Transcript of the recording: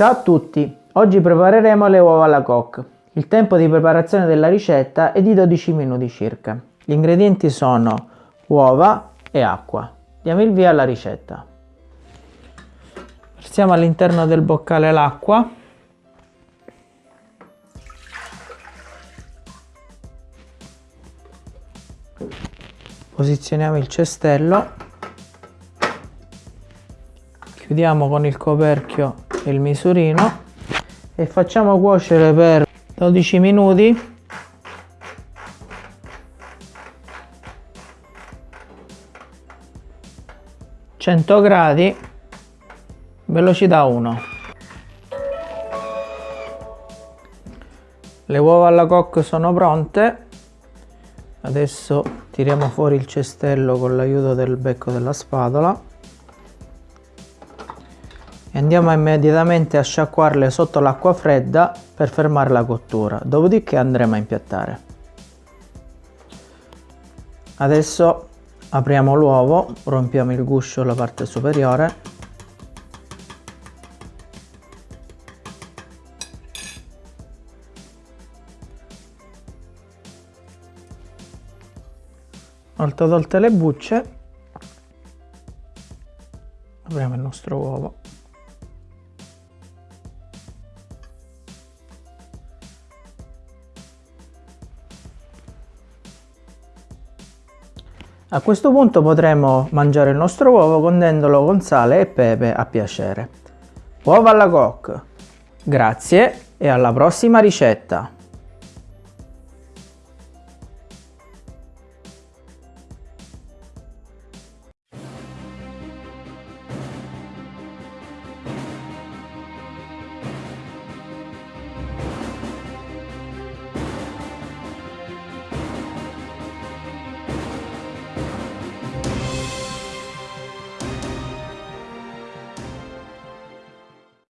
Ciao a tutti! Oggi prepareremo le uova alla coque. Il tempo di preparazione della ricetta è di 12 minuti circa. Gli ingredienti sono uova e acqua. Diamo il via alla ricetta. Versiamo all'interno del boccale l'acqua. Posizioniamo il cestello. Chiudiamo con il coperchio il misurino e facciamo cuocere per 12 minuti. Cento gradi velocità 1 le uova alla coque sono pronte. Adesso tiriamo fuori il cestello con l'aiuto del becco della spatola andiamo immediatamente a sciacquarle sotto l'acqua fredda per fermare la cottura. Dopodiché andremo a impiattare. Adesso apriamo l'uovo rompiamo il guscio la parte superiore. Una tolte le bucce apriamo il nostro uovo A questo punto potremo mangiare il nostro uovo condendolo con sale e pepe a piacere. Uova alla coque! Grazie e alla prossima ricetta!